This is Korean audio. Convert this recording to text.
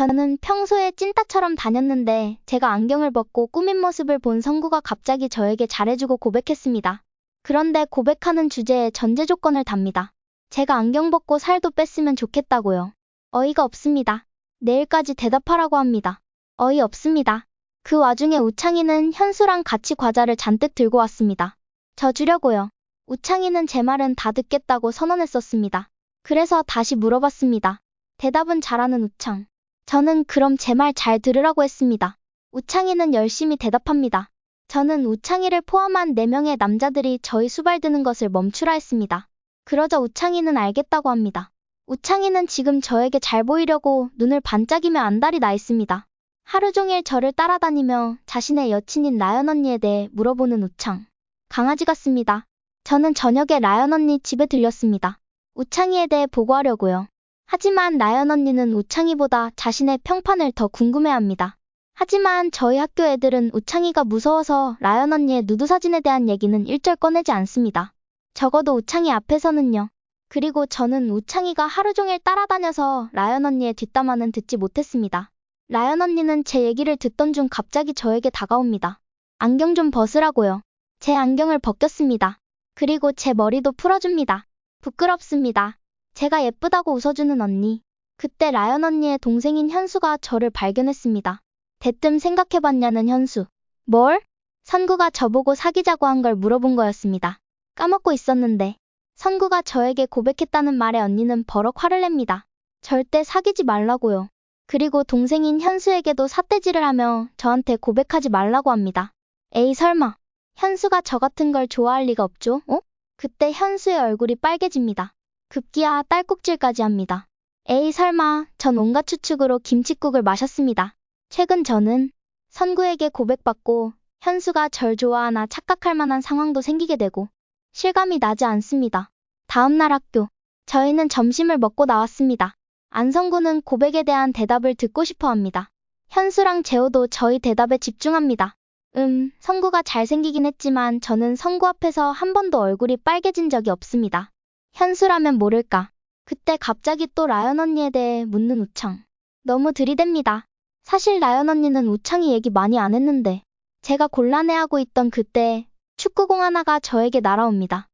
저는 평소에 찐따처럼 다녔는데 제가 안경을 벗고 꾸민 모습을 본 성구가 갑자기 저에게 잘해주고 고백했습니다. 그런데 고백하는 주제에 전제 조건을 답니다. 제가 안경 벗고 살도 뺐으면 좋겠다고요. 어이가 없습니다. 내일까지 대답하라고 합니다. 어이 없습니다. 그 와중에 우창이는 현수랑 같이 과자를 잔뜩 들고 왔습니다. 저 주려고요. 우창이는 제 말은 다 듣겠다고 선언했었습니다. 그래서 다시 물어봤습니다. 대답은 잘하는 우창. 저는 그럼 제 말 잘 들으라고 했습니다. 우창이는 열심히 대답합니다. 저는 우창이를 포함한 4명의 남자들이 저희 수발 드는 것을 멈추라 했습니다. 그러자 우창이는 알겠다고 합니다. 우창이는 지금 저에게 잘 보이려고 눈을 반짝이며 안달이 나 있습니다. 하루 종일 저를 따라다니며 자신의 여친인 라연 언니에 대해 물어보는 우창. 강아지 같습니다. 저는 저녁에 라연 언니 집에 들렸습니다. 우창이에 대해 보고하려고요. 하지만 라연 언니는 우창이보다 자신의 평판을 더 궁금해합니다. 하지만 저희 학교 애들은 우창이가 무서워서 라연 언니의 누드 사진에 대한 얘기는 일절 꺼내지 않습니다. 적어도 우창이 앞에서는요. 그리고 저는 우창이가 하루 종일 따라다녀서 라연 언니의 뒷담화는 듣지 못했습니다. 라연 언니는 제 얘기를 듣던 중 갑자기 저에게 다가옵니다. 안경 좀 벗으라고요. 제 안경을 벗겼습니다. 그리고 제 머리도 풀어줍니다. 부끄럽습니다. 제가 예쁘다고 웃어주는 언니. 그때 라연 언니의 동생인 현수가 저를 발견했습니다. 대뜸 생각해봤냐는 현수. 뭘? 선구가 저보고 사귀자고 한 걸 물어본 거였습니다. 까먹고 있었는데. 선구가 저에게 고백했다는 말에 언니는 버럭 화를 냅니다. 절대 사귀지 말라고요. 그리고 동생인 현수에게도 삿대질을 하며 저한테 고백하지 말라고 합니다. 에이 설마. 현수가 저 같은 걸 좋아할 리가 없죠? 어? 그때 현수의 얼굴이 빨개집니다. 급기야 딸꾹질까지 합니다. 에이 설마, 전 온갖 추측으로 김칫국을 마셨습니다. 최근 저는 선구에게 고백받고 현수가 절 좋아하나 착각할 만한 상황도 생기게 되고 실감이 나지 않습니다. 다음날 학교. 저희는 점심을 먹고 나왔습니다. 안성구는 고백에 대한 대답을 듣고 싶어 합니다. 현수랑 재호도 저희 대답에 집중합니다. 음, 성구가 잘생기긴 했지만 저는 성구 앞에서 한 번도 얼굴이 빨개진 적이 없습니다. 현수라면 모를까. 그때 갑자기 또 라연 언니에 대해 묻는 우창. 너무 들이댑니다. 사실 라연 언니는 우창이 얘기 많이 안 했는데 제가 곤란해하고 있던 그때 축구공 하나가 저에게 날아옵니다.